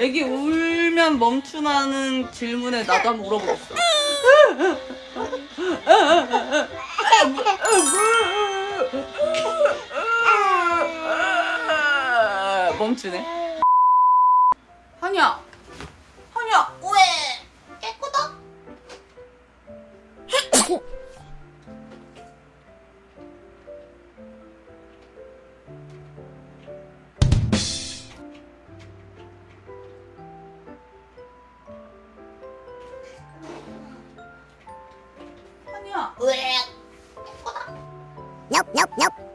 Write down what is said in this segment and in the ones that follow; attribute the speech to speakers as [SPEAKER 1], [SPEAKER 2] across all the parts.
[SPEAKER 1] 애기 울면 멈추나는 질문에 나도 한번 물어보겠어. 멈추네. 한이야, 한이야, 왜?
[SPEAKER 2] Nope, nope, nope.
[SPEAKER 1] 와,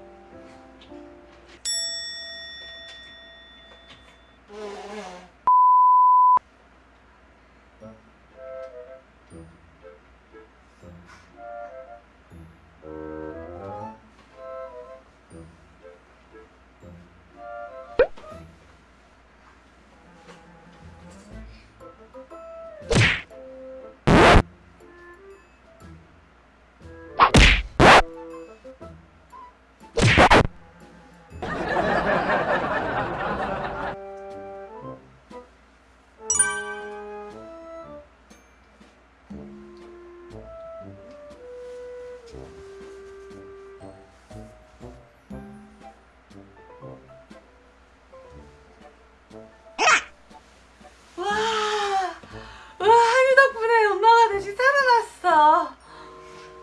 [SPEAKER 1] 살아났어.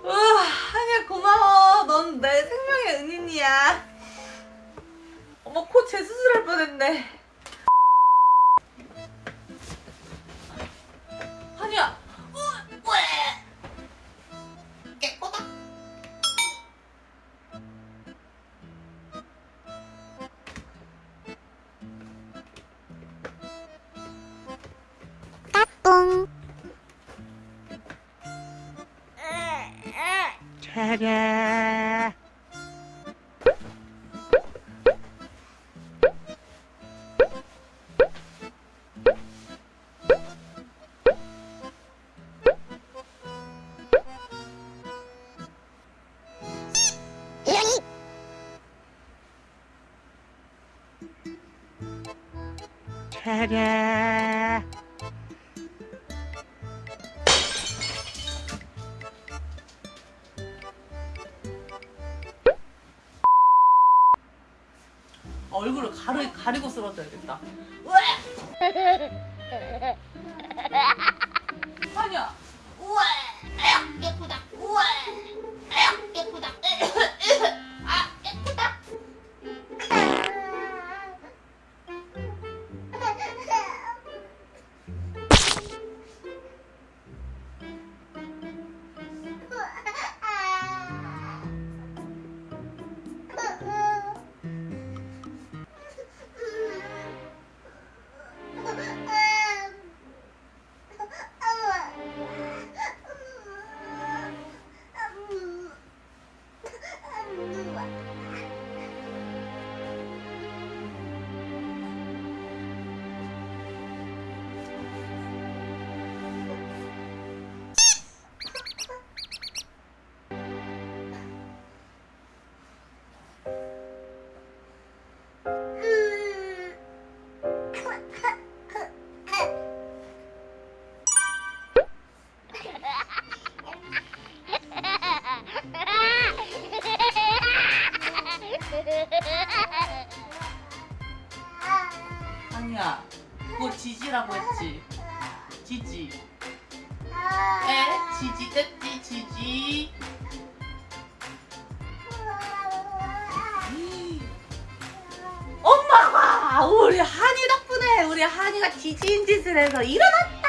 [SPEAKER 1] 와, 한이야 고마워. 넌 내 생명의 은인이야. 어머 코 재수술할 뻔했네.
[SPEAKER 2] 이현이.
[SPEAKER 3] 차례.
[SPEAKER 1] 얼굴을 가리, 가리고 쓰러져야겠다. 했지. 지지. 에? 지지 뗐지 지지. 엄마가 우리 한이 덕분에 우리 한이가 지지인 짓을 해서 일어났다.